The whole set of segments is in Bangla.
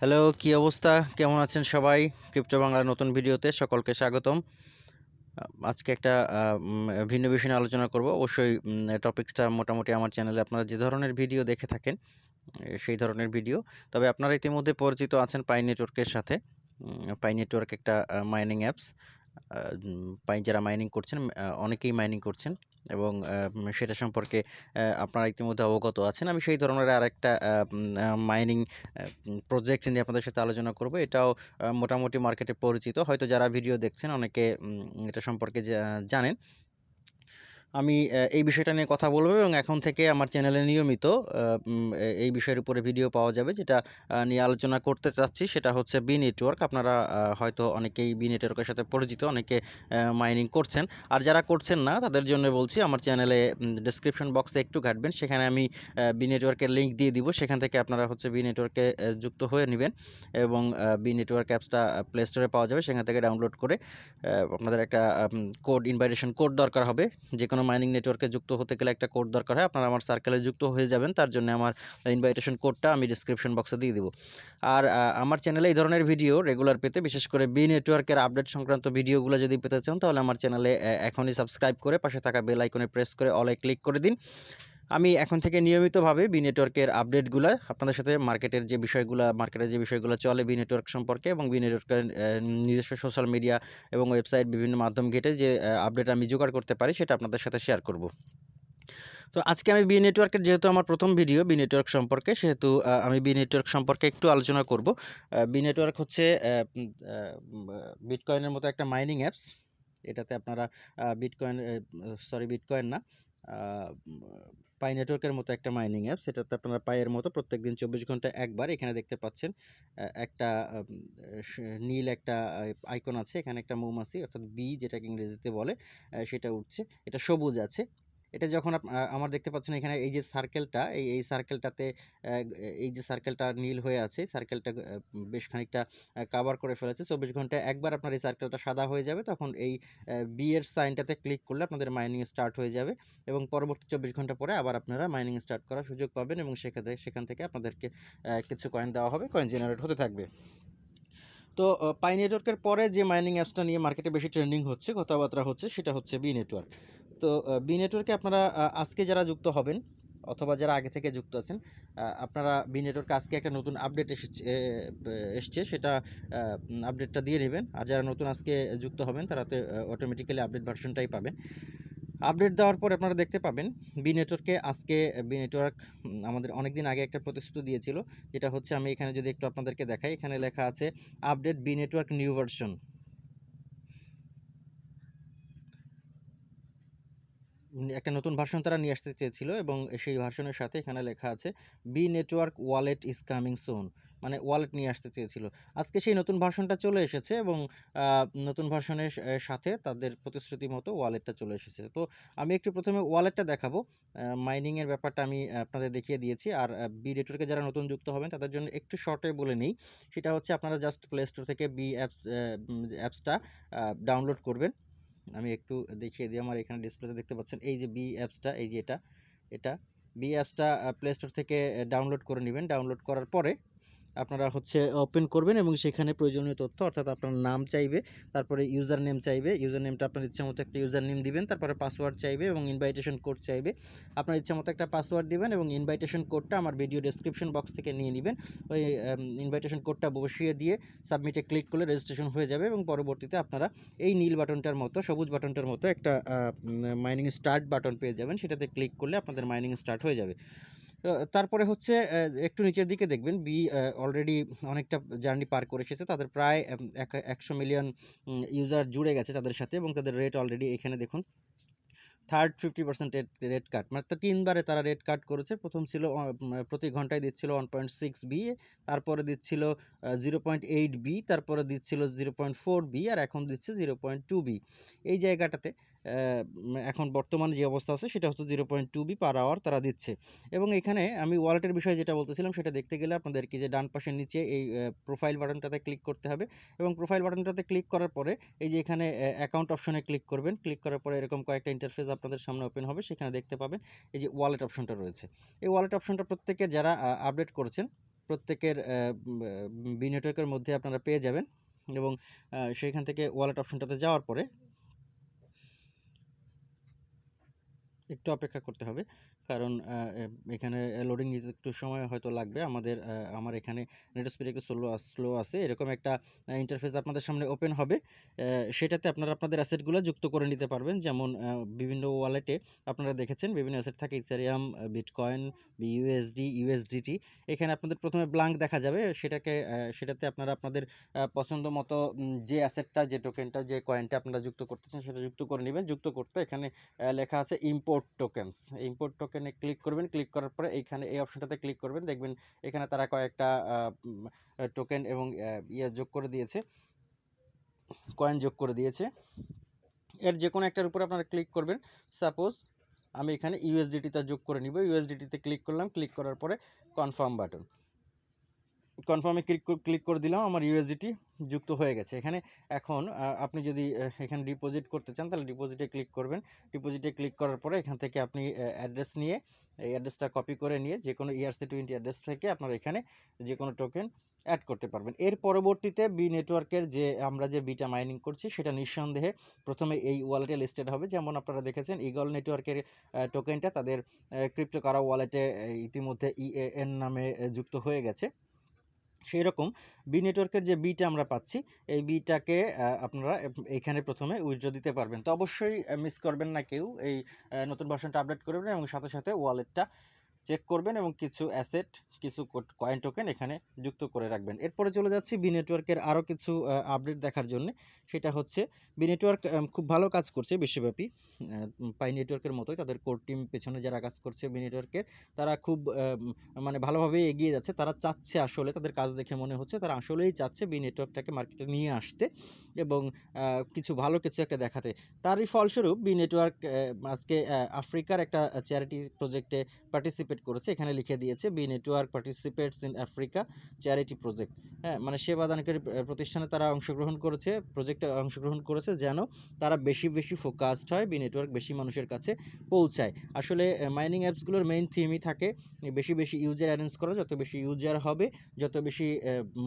হ্যালো কি অবস্থা? কেমন আছেন সবাই? ক্রিপ্টো বাংলার নতুন ভিডিওতে সকলকে স্বাগতম। আজকে একটা ভিন্ন বিষয় নিয়ে আলোচনা করব। অবশ্যই টপিকসটা মোটামুটি আমার চ্যানেলে আপনারা যে ধরনের ভিডিও দেখে থাকেন সেই ধরনের ভিডিও। তবে আপনারা ইতিমধ্যে পরিচিত আছেন পাই নেটওয়ার্কের সাথে। পাই নেটওয়ার্ক একটা মাইনিং অ্যাপস পাই যারা মাইনিং করছেন অনেকেই মাইনিং করছেন। এবং সেটা সম্পর্কে আপনারা ইতিমধ্যে অবগত আছেন। আমি সেই ধরনের আরেকটা মাইনিং প্রজেক্ট নিয়ে আপনাদের সাথে আলোচনা করব। এটাও মোটামুটি মার্কেটে পরিচিত। হয়তো যারা ভিডিও দেখছেন, অনেকে এটা সম্পর্কে জানেন। আমি এই বিষয়টা নিয়ে কথা বলব এবং এখন থেকে আমার চ্যানেলে নিয়মিত এই বিষয়ের উপরে ভিডিও পাওয়া যাবে যেটা নিয়ে আলোচনা করতে চাচ্ছি। সেটা হচ্ছে বি নেটওয়ার্ক আপনারা হয়তো অনেকেই বি নেটওয়ার্কের সাথে পরিচিত, অনেকে মাইনিং করছেন। আর যারা করছেন না, তাদের জন্য বলছি আমার চ্যানেলে ডেসক্রিপশন বক্সে একটু ঘাটবেন। সেখানে আমি বি নেটওয়ার্কের লিঙ্ক দিয়ে দিব। সেখান থেকে আপনারা হচ্ছে বি নেটওয়ার্কে যুক্ত হয়ে নেবেন এবং বি নেটওয়ার্ক অ্যাপসটা প্লে স্টোরে পাওয়া যাবে। সেখান থেকে ডাউনলোড করে আপনাদের একটা কোড ইনভাইটেশন কোড দরকার হবে। যে কোনো মাইনিং নেটওয়ার্কে যুক্ত হতে গেলে একটা কোড দরকার হয়। আপনারা আমার সার্কেলে যুক্ত হয়ে যাবেন, তার জন্য আমার ইনভাইটেশন কোডটা আমি ডিসক্রিপশন বক্সে দিয়ে দেবো। আর আমার চ্যানেলে এই ধরনের ভিডিও রেগুলার পেতে, বিশেষ করে বি নেটওয়ার্কের আপডেট সংক্রান্ত ভিডিওগুলো যদি পেতে চান, তাহলে আমার চ্যানেলে এখনই সাবস্ক্রাইব করে পাশে থাকা বেল আইকনে প্রেস করে অলে ক্লিক করে দিন। আমি এখন থেকে নিয়মিতভাবে বি নেটওয়ার্কের আপডেটগুলো আপনাদের সাথে মার্কেটের যে বিষয়গুলো মার্কেটের যে বিষয়গুলো চলে বি নেটওয়ার্ক সম্পর্কে এবং বি নেটওয়ার্কের নিজস্ব সোশ্যাল মিডিয়া এবং ওয়েবসাইট বিভিন্ন মাধ্যম ঘেটে যে আপডেট আমি জোগাড় করতে পারি, সেটা আপনাদের সাথে শেয়ার করব। তো আজকে আমি বি নেটওয়ার্কের যেহেতু আমার প্রথম ভিডিও বি নেটওয়ার্ক সম্পর্কে, সেহেতু আমি বি নেটওয়ার্ক সম্পর্কে একটু আলোচনা করব। বি নেটওয়ার্ক হচ্ছে বিটকয়েনের মতো একটা মাইনিং অ্যাপস এটাতে আপনারা বিটকয়েন সরি বিটকয়েন না। পাই নেটওয়ার্কের মতো একটা মাইনিং অ্যাপ। সেটাতে আপনারা পায়ের মতো প্রত্যেক দিন চব্বিশ ঘণ্টা একবার এখানে দেখতে পাচ্ছেন একটা নীল একটা আইকন আছে। এখানে একটা মৌমাছি অর্থাৎ বি যেটাকে ইংরেজিতে বলে সেটা উঠছে। এটা সবুজ আছে। এটা যখন আমার দেখতে পাচ্ছেন এখানে এই যে সার্কেলটা এই এই সার্কেলটাতে এই যে সার্কেলটা নীল হয়ে আছে সার্কেলটা বেশ খানিকটা কাভার করে ফেলেছে। চব্বিশ ঘন্টায় একবার আপনার এই সার্কেলটা সাদা হয়ে যাবে, তখন এই বি এর সাইনটাতে ক্লিক করলে আপনাদের মাইনিং স্টার্ট হয়ে যাবে এবং পরবর্তী চব্বিশ ঘণ্টা পরে আবার আপনারা মাইনিং স্টার্ট করার সুযোগ পাবেন এবং সেখানে সেখান থেকে আপনাদেরকে কিছু কয়েন দেওয়া হবে কয়েন জেনারেট হতে থাকবে। তো পাই নেটওয়ার্কের পরে যে মাইনিং অ্যাপসটা নিয়ে মার্কেটে বেশি ট্রেন্ডিং হচ্ছে, কথাবার্তা হচ্ছে, সেটা হচ্ছে বি নেটওয়ার্ক তো বি নেটওয়ার্কে আপনারা আজকে যারা যুক্ত হবেন অথবা যারা আগে থেকে যুক্ত আছেন আপনারা বি নেটওয়ার্কে আজকে একটা নতুন আপডেট এসেছে এসছে, সেটা আপডেটটা দিয়ে নেবেন। আর যারা নতুন আজকে যুক্ত হবেন, তারা তো অটোমেটিক্যালি আপডেট ভার্সনটাই পাবেন। আপডেট দেওয়ার পর আপনারা দেখতে পাবেন বি নেটওয়ার্কে আজকে বি নেটওয়ার্ক আমাদের অনেক দিন আগে একটা প্রতিশ্রুতি দিয়েছিল, যেটা হচ্ছে আমি এখানে যদি একটু আপনাদেরকে দেখাই, এখানে লেখা আছে update Bee network new version একটা নতুন ভার্সন তারা নিয়ে আসতে চেয়েছিল এবং সেই ভার্সনের সাথে এখানে লেখা আছে Bee network wallet is coming soon মানে ওয়ালেট নিয়ে আসতে চেয়েছিল। আজকে সেই নতুন ভার্সনটা চলে এসেছে এবং নতুন ভার্সনের সাথে তাদের প্রতিশ্রুতি মতো ওয়ালেটটা চলে এসেছে। তো আমি একটু প্রথমে ওয়ালেটটা দেখাবো। মাইনিং এর ব্যাপারটা আমি আপনাদের দেখিয়ে দিয়েছি আর বি নেটওয়ার্কে যারা নতুন যুক্ত হবেন তাদের জন্য একটু শর্টে বলে নেই। সেটা হচ্ছে আপনারা জাস্ট প্লে স্টোর থেকে বি অ্যাপস অ্যাপসটা ডাউনলোড করবেন। আমি একটু দেখিয়ে দিই, আমার এখানে ডিসপ্লেতে দেখতে পাচ্ছেন, এই যে বি অ্যাপসটা এই যে এটা এটা বি অ্যাপসটা প্লে স্টোর থেকে ডাউনলোড করে নেবেন। ডাউনলোড করার পরে আপনারা হচ্ছে ওপেন করবেন এবং সেখানে প্রয়োজনীয় তথ্য, অর্থাৎ আপনার নাম চাইবে, তারপরে ইউজার নেম চাইবে ইউজার নেমটা আপনার ইচ্ছা মতো একটা ইউজার নেম দিবেন, তারপরে পাসওয়ার্ড চাইবে এবং ইনভাইটেশন কোড চাইবে। আপনার ইচ্ছা মতো একটা পাসওয়ার্ড দিবেন এবং ইনভাইটেশন কোডটা আমার ভিডিও ডেসক্রিপশন বক্স থেকে নিয়ে নেবেন। ওই ইনভাইটেশন কোডটা বসিয়ে দিয়ে সাবমিটে ক্লিক করলে রেজিস্ট্রেশন হয়ে যাবে এবং পরবর্তীতে আপনারা এই নীল বাটনটার মতো, সবুজ বাটনটার মতো একটা মাইনিং স্টার্ট বাটন পেয়ে যাবেন। সেটাতে ক্লিক করলে আপনাদের মাইনিং স্টার্ট হয়ে যাবে। তারপরে হচ্ছে একটু নিচের দিকে দেখবেন, বি অলরেডি অনেকটা জার্নি পার করে এসেছে। তাদের প্রায় এক- একশো মিলিয়ন ইউজার জুড়ে গেছে তাদের সাথে এবং তাদের রেট অলরেডি এখানে দেখুন third fifty percent rate cut মানে তো তিনবারে তারা রেট কাট করেছে। প্রথম ছিল প্রতি ঘন্টায় দিচ্ছিল ওয়ান পয়েন্ট সিক্স বি তারপরে দিচ্ছিল জিরো পয়েন্ট এইট বি তারপরে দিচ্ছিল জিরো পয়েন্ট ফোর বি আর এখন দিচ্ছে জিরো পয়েন্ট টু বি এই জায়গাটাতে এখন বর্তমান যে অবস্থা আছে সেটা হচ্ছে zero point two Bee per hour তারা দিচ্ছে। এবং এখানে আমি ওয়ালেটের বিষয়ে যেটা বলতেছিলাম সেটা দেখতে গেলে আপনাদেরকে যে ডান পাশের নিচে এই প্রোফাইল বাটনটাতে ক্লিক করতে হবে। এবং প্রোফাইল বাটনটাতে ক্লিক করার পরে এই যে এখানে অ্যাকাউন্ট অপশনে ক্লিক করবেন। ক্লিক করার পরে এরকম কয়েকটা ইন্টারফেস আপনাদের সামনে ওপেন হবে। সেখানে দেখতে পাবেন এই যে ওয়ালেট অপশনটা রয়েছে। এই ওয়ালেট অপশনটা প্রত্যেকে যারা আপডেট করেছেন প্রত্যেকের বি নেটওয়ার্কের মধ্যে আপনারা পেয়ে যাবেন। এবং আহ, সেইখান থেকে ওয়ালেট অপশনটাতে যাওয়ার পরে একটু অপেক্ষা করতে হবে। কারণ এখানে লোডিং নিতে একটু সময় হয়তো লাগবে। আমাদের আমার এখানে নেট স্পিড একটু স্লো স্লো আছে। এরকম একটা ইন্টারফেস আপনাদের সামনে ওপেন হবে। সেটাতে আপনারা আপনাদের অ্যাসেটগুলো যুক্ত করে নিতে পারবেন। যেমন বিভিন্ন ওয়ালেটে আপনারা দেখেছেন, বিভিন্ন অ্যাসেট থাকে ইথারিয়াম বিটকয়েন ইউএসডি ইউএসডিটি এখানে আপনাদের প্রথমে ব্লাঙ্ক দেখা যাবে। সেটাকে সেটাতে আপনারা আপনাদের পছন্দ মতো যে অ্যাসেটটা যে টোকেনটা যে কয়েনটা আপনারা যুক্ত করতেছেন, সেটা যুক্ত করে নেবেন। যুক্ত করতে এখানে লেখা আছে ইম্পোর্ট টোকেনস ইম্পোর্ট টোকেনে ক্লিক করবেন। ক্লিক করার পরে এইখানে এই অপশনটাতে ক্লিক করবেন। দেখবেন এখানে তারা কয়েকটা টোকেন এবং ইয়ে যোগ করে দিয়েছে। কয়েন যোগ করে দিয়েছে। এর যে কোনো একটার উপরে আপনারা ক্লিক করবেন। সাপোজ আমি এখানে ইউএসডিটিটা যোগ করে নিব। ইউএসডিটিতে ক্লিক করলাম। ক্লিক করার পরে কনফার্ম বাটন কনফার্মে ক্লিক ক্লিক করে দিলাম, আমার ইউএসডিটি যুক্ত হয়ে গেছে। এখানে এখন আপনি যদি এখানে ডিপোজিট করতে চান, তাহলে ডিপোজিটে ক্লিক করবেন। ডিপোজিটে ক্লিক করার পরে এখান থেকে আপনি অ্যাড্রেস নিয়ে, এই অ্যাড্রেসটা কপি করে নিয়ে যে কোনো E ইআরসি টোয়েন্টি অ্যাড্রেস থেকে আপনার এখানে যে কোনো টোকেন অ্যাড করতে পারবেন। এর পরবর্তীতে বি নেটওয়ার্কের যে, আমরা যে বিটা মাইনিং করছি, সেটা নিঃসন্দেহে প্রথমে এই ওয়ালেটে লিস্টেড হবে। যেমন আপনারা দেখেছেন ইগল নেটওয়ার্কের টোকেনটা তাদের ক্রিপ্টো কারা ওয়ালেটে ইতিমধ্যে ইএএন নামে যুক্ত হয়ে গেছে। সেই রকম বি নেটওয়ার্কের যে বিটা আমরা পাচ্ছি, এই বিটাকে আপনারা এখানে প্রথমে উইথড্র দিতে পারবেন। তো অবশ্যই মিস করবেন না কেউ। এই নতুন ভার্সনটা আপডেট করবেন এবং সাথে সাথে ওয়ালেটটা চেক করবেন এবং কিছু অ্যাসেট কিছু কয়েন টোকেন এখানে যুক্ত করে রাখবেন। এরপরে চলে যাচ্ছি বি নেটওয়ার্কের আরও কিছু আপডেট দেখার জন্য। সেটা হচ্ছে বি নেটওয়ার্ক খুব ভালো কাজ করছে বিশ্বব্যাপী। পাই নেটওয়ার্কের মতোই তাদের কোর টিম পেছনে যারা কাজ করছে বি নেটওয়ার্কের তারা খুব মানে ভালোভাবে এগিয়ে যাচ্ছে। তারা চাচ্ছে আসলে তাদের কাজ দেখে মনে হচ্ছে, তারা আসলেই চাচ্ছে বি নেটওয়ার্কটাকে মার্কেটে নিয়ে আসতে এবং কিছু ভালো কিছু একটা দেখাতে। তারই ফলস্বরূপ বি নেটওয়ার্ক আজকে আফ্রিকার একটা চ্যারিটি প্রজেক্টে পার্টিসিপেট করেছে, এখানে লিখে দিয়েছে Bee network participates in Africa charity project হ্যাঁ মানে সেবাদানকারী প্রতিষ্ঠানে তারা অংশগ্রহণ করেছে প্রজেক্টে অংশগ্রহণ করেছে যেন তারা বেশি বেশি ফোকাসড হয় বি নেটওয়ার্ক বেশি মানুষের কাছে পৌঁছায়। আসলে মাইনিং অ্যাপসগুলোর মেইন থিমই থাকে, বেশি বেশি ইউজার অ্যারেঞ্জ করা, যত বেশি ইউজার হবে, যত বেশি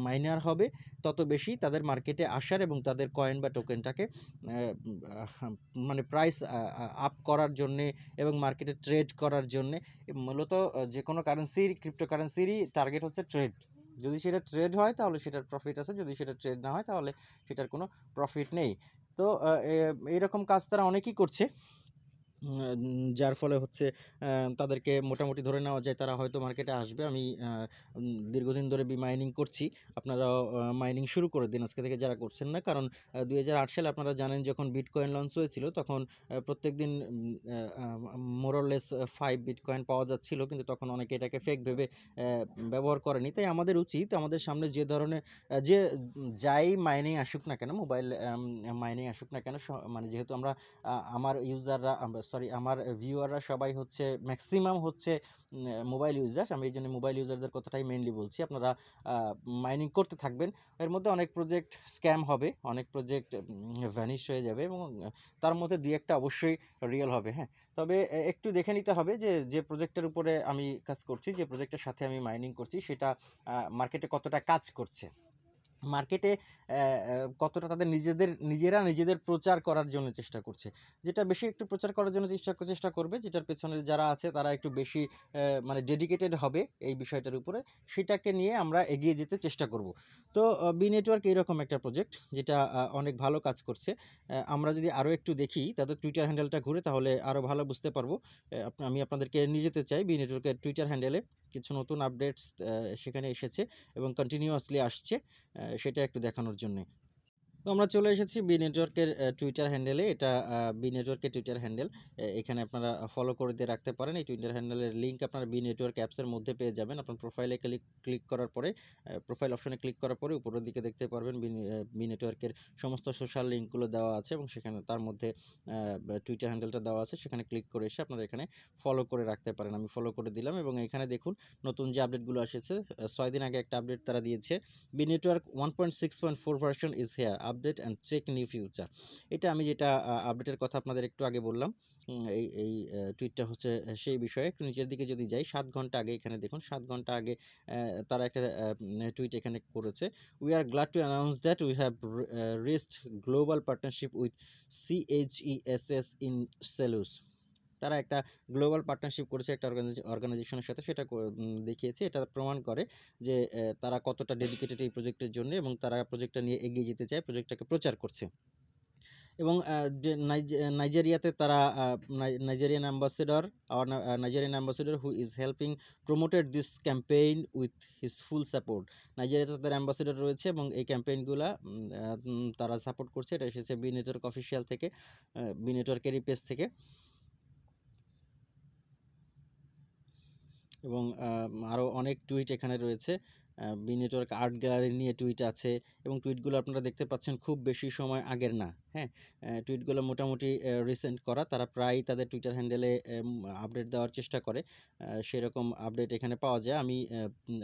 মাইনার হবে, তত বেশি তাদের মার্কেটে আসার এবং তাদের কয়েন বা টোকেনটাকে মানে প্রাইস আপ করার জন্যে এবং মার্কেটে ট্রেড করার জন্যে, মূলত যে কোনো কারেন্সির ক্রিপ্টোকারেন্সিরই টার্গেট হচ্ছে ট্রেড যদি সেটা ট্রেড হয়, তাহলে সেটার প্রফিট আছে। যদি সেটা ট্রেড না হয়, তাহলে সেটার কোনো প্রফিট নেই। তো এইরকম কাজ তারা অনেকেই করছে। যার ফলে হচ্ছে তাদেরকে মোটামুটি ধরে নেওয়া যায় তারা হয়তো মার্কেটে আসবে। আমি দীর্ঘদিন ধরে বি মাইনিং করছি। আপনারা মাইনিং শুরু করে দিন আজকে থেকে যারা করছেন না। কারণ দুই হাজার আট সালে আপনারা জানেন যখন বিটকয়েন লঞ্চ হয়েছিল, তখন প্রত্যেক দিন মোরলেস ফাইভ বিটকয়েন পাওয়া যাচ্ছিল। কিন্তু তখন অনেকে এটাকে ফেক ভেবে ব্যবহার করেনি। তাই আমাদের উচিত, আমাদের সামনে যে ধরনের যে যাই মাইনিং আসুক না কেন মোবাইল মাইনিং আসুক না কেন মানে যেহেতু আমরা আমার ইউজাররা সরি আমার ভিউয়াররা সবাই হচ্ছে ম্যাক্সিমাম হচ্ছে মোবাইল ইউজার আমি এই জন্য মোবাইল ইউজারদের কথাটাই মেইনলি বলছি। আপনারা মাইনিং করতে থাকবেন। এর মধ্যে অনেক প্রজেক্ট স্ক্যাম হবে, অনেক প্রজেক্ট ভ্যানিশ হয়ে যাবে এবং তার মধ্যে দুই একটা অবশ্যই রিয়েল হবে হ্যাঁ। তবে একটু দেখে নিতে হবে যে যে প্রজেক্টের উপরে আমি কাজ করছি, যে প্রজেক্টের সাথে আমি মাইনিং করছি, সেটা মার্কেটে কতটা কাজ করছে। মার্কেটে কতটা তাদের নিজেদের, নিজেরা নিজেদের প্রচার করার জন্য চেষ্টা করছে। যেটা বেশি একটু প্রচার করার জন্য চেষ্টা চেষ্টা করবে, যেটার পেছনে যারা আছে তারা একটু বেশি মানে ডেডিকেটেড হবে এই বিষয়টার উপরে, সেটাকে নিয়ে আমরা এগিয়ে যেতে চেষ্টা করব। তো বি নেটওয়ার্ক এরকম একটা প্রজেক্ট যেটা অনেক ভালো কাজ করছে। আমরা যদি আরও একটু দেখি, তাদের টুইটার হ্যান্ডেলটা ঘুরে তাহলে আরও ভালো বুঝতে পারব। আমি আপনাদেরকে নিয়ে যেতে চাই বি নেটওয়ার্কের টুইটার হ্যান্ডেলে কিছু নতুন আপডেটস সেখানে এসেছে এবং কন্টিনিউয়াসলি আসছে। সেটা একটু দেখানোর জন্য। তো আমরা চলে এসেছি বি নেটওয়ার্কের টুইটার হ্যান্ডেলে এটা বি নেটওয়ার্কের টুইটার হ্যান্ডেল এখানে আপনারা ফলো করে দিয়ে রাখতে পারেন। এই টুইটার হ্যান্ডেলের লিঙ্ক আপনারা বি নেটওয়ার্ক অ্যাপসের মধ্যে পেয়ে যাবেন। আপনার প্রোফাইলে ক্লিক ক্লিক করার পরে প্রোফাইল অপশনে ক্লিক করার পরে উপরের দিকে দেখতে পারবেন বি নেটওয়ার্কের সমস্ত সোশ্যাল লিঙ্কগুলো দেওয়া আছে এবং সেখানে তার মধ্যে টুইটার হ্যান্ডেলটা দেওয়া আছে। সেখানে ক্লিক করে এসে আপনারা এখানে ফলো করে রাখতে পারেন। আমি ফলো করে দিলাম এবং এখানে দেখুন নতুন যে আপডেটগুলো এসেছে ছয় দিন আগে একটা আপডেট তারা দিয়েছে। Bee network one point six point four version is here update and check new future. এটা আমি যেটা আপডেটের কথা আপনাদের একটু আগে বললাম এই এই টুইটটা হচ্ছে সেই বিষয়ে। একটু নিচের দিকে যদি যাই, সাত ঘণ্টা আগে এখানে দেখুন, সাত ঘণ্টা আগে তারা একটা টুইট এখানে করেছে we are glad to announce that we have wrist global partnership with C H E S S in Selous তারা একটা গ্লোবাল পার্টনারশিপ করেছে একটা অর্গানাইজেশনের সাথে, সেটা দেখিয়েছে, এটা প্রমাণ করে যে তারা কতটা ডেডিকেটেড এই প্রজেক্টের জন্য এবং তারা প্রজেক্টটা নিয়ে এগিয়ে যেতে চায় প্রজেক্টটাকে প্রচার করছে। এবং নাইজেরিয়াতে তারা Nigerian ambassador R Nigerian ambassador who is helping promoted this campaign with his full support নাইজেরিয়াতে তাদের অ্যাম্বাসেডর রয়েছে এবং এই ক্যাম্পেইনগুলো তারা সাপোর্ট করছে। এটা এসেছে বি নেটওয়ার্ক অফিসিয়াল থেকে বি নেটওয়ার্কেরই পেজ থেকে। এবং আরও অনেক টুইট এখানে রয়েছে। বি নেটওয়ার্ক আর্ট গ্যালারি নিয়ে টুইট আছে এবং টুইটগুলো আপনারা দেখতে পাচ্ছেন খুব বেশি সময় আগের না হ্যাঁ? টুইটগুলো মোটামুটি রিসেন্ট করা। তারা প্রায় তাদের টুইটার হ্যান্ডেলে আপডেট দেওয়ার চেষ্টা করে। সেরকম আপডেট এখানে পাওয়া যায়। আমি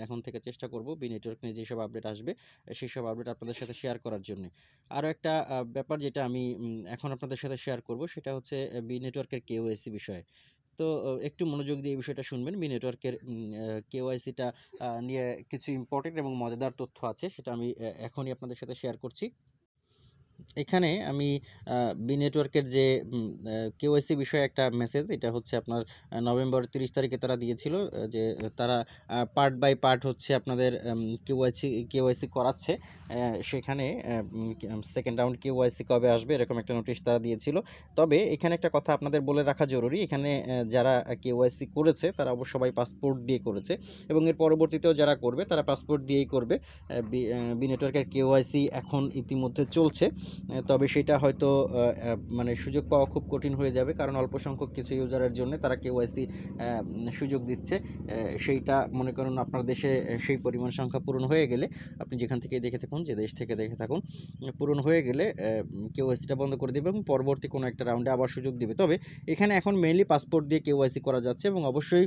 এখন থেকে চেষ্টা করব বি নেটওয়ার্ক নিয়ে যেসব আপডেট আসবে সেই সব আপডেট আপনাদের সাথে শেয়ার করার জন্য। আরও একটা ব্যাপার যেটা আমি এখন আপনাদের সাথে শেয়ার করব সেটা হচ্ছে বি নেটওয়ার্কের কেওএসি বিষয়ে। তো একটু মনোযোগ দিয়ে এই বিষয়টা শুনবেন। মি নেটওয়ার্কের কেওয়াইসিটা নিয়ে কিছু ইম্পর্টেন্ট এবং মজাদার তথ্য আছে, সেটা আমি এখনই আপনাদের সাথে শেয়ার করছি। এখানে আমি বি নেটওয়ার্কের যে কেওয়াইসি বিষয়ে একটা মেসেজ এটা হচ্ছে আপনার নভেম্বর তিরিশ তারিখে তারা দিয়েছিল যে তারা পার্ট বাই পার্ট হচ্ছে আপনাদের কেওয়াইসি কেওয়াইসি করাচ্ছে সেখানে সেকেন্ড রাউন্ড কেওয়াইসি কবে আসবে, এরকম একটা নোটিশ তারা দিয়েছিল। তবে এখানে একটা কথা আপনাদের বলে রাখা জরুরি, এখানে যারা কেওয়াইসি করেছে, তারা অবশ্য সবাই পাসপোর্ট দিয়ে করেছে, এবং এর পরবর্তীতেও যারা করবে, তারা পাসপোর্ট দিয়েই করবে বি নেটওয়ার্কের কেওয়াইসি এখন ইতিমধ্যে চলছে। তবে সেটা হয়তো মানে সুযোগ পাওয়া খুব কঠিন হয়ে যাবে, কারণ অল্প সংখ্যক কিছু ইউজারের জন্য তারা কেওয়াইসি সুযোগ দিচ্ছে। সেইটা মনে করুন আপনার দেশে সেই পরিমাণ সংখ্যা পূরণ হয়ে গেলে, আপনি যেখান থেকে দেখে থাকুন, যে দেশ থেকে দেখে থাকুন পূরণ হয়ে গেলে কেওয়াইসিটা বন্ধ করে দেবে এবং পরবর্তী কোনো একটা রাউন্ডে আবার সুযোগ দিবে। তবে এখানে এখন মেইনলি পাসপোর্ট দিয়ে কেওয়াইসি করা যাচ্ছে এবং অবশ্যই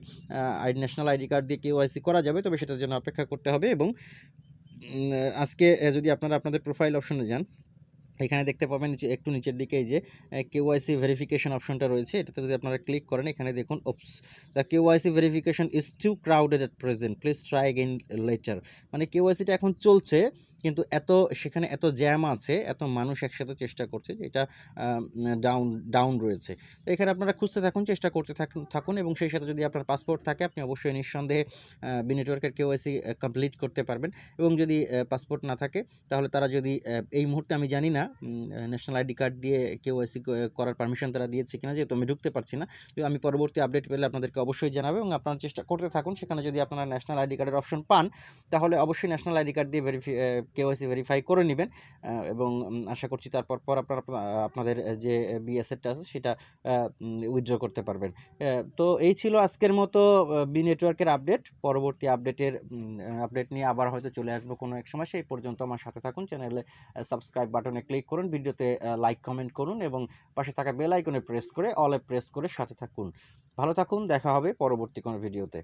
ন্যাশনাল আইডি কার্ড দিয়ে কেওয়াইসি করা যাবে, তবে সেটার জন্য অপেক্ষা করতে হবে এবং আজকে যদি আপনারা আপনাদের প্রোফাইল অপশনে যান এখানে দেখতে পাবেন নিচে একটু নিচের দিকে যে যে কেওয়াইসি ভেরিফিকেশন অপশনটা রয়েছে। এটাতে যদি আপনারা ক্লিক করেন, এখানে দেখুন oops the KYC verification is too crowded at present please try again later মানে কেওয়াইসিটা এখন চলছে। কিন্তু এত, সেখানে এত জ্যাম আছে, এত মানুষ একসাথে চেষ্টা করছে যে এটা ডাউন ডাউন রয়েছে। তো এখানে আপনারা খুঁজতে থাকুন, চেষ্টা করতে থাকুন এবং সেই সাথে যদি আপনার পাসপোর্ট থাকে, আপনি অবশ্যই নিঃসন্দেহে বি নেটওয়ার্কের কেওয়াইসি কমপ্লিট করতে পারবেন এবং যদি পাসপোর্ট না থাকে, তাহলে তারা যদি এই মুহূর্তে আমি জানি না ন্যাশনাল আইডি কার্ড দিয়ে কেওয়াইসি করার পারমিশন তারা দিয়েছে কিনা, যেহেতু আমি ঢুকতে পারছি না, তো আমি পরবর্তী আপডেট পেলে আপনাদেরকে অবশ্যই জানাব এবং আপনারা চেষ্টা করতে থাকুন। সেখানে যদি আপনারা ন্যাশনাল আইডি কার্ডের অপশন পান, তাহলে অবশ্যই ন্যাশনাল আইডি কার্ড দিয়ে ভেরিফি কেওয়াইসি ভেরিফাই করে নেবেন। এবং আশা করছি তারপর, পর আপনারা আপনা- আপনাদের যে বিএসএরটা আছে সেটা উইথড্র করতে পারবেন। তো এই ছিল আজকের মতো বি নেটওয়ার্কের আপডেট পরবর্তী আপডেটের আপডেট নিয়ে আবার হয়তো চলে আসব কোনো এক সময়। সেই পর্যন্ত আমার সাথে থাকুন। চ্যানেলে সাবস্ক্রাইব বাটনে ক্লিক করুন। ভিডিওতে লাইক কমেন্ট করুন এবং পাশে থাকা বেল আইকনে প্রেস করে অলে প্রেস করে সাথে থাকুন। ভালো থাকুন। দেখা হবে পরবর্তী কোনো ভিডিওতে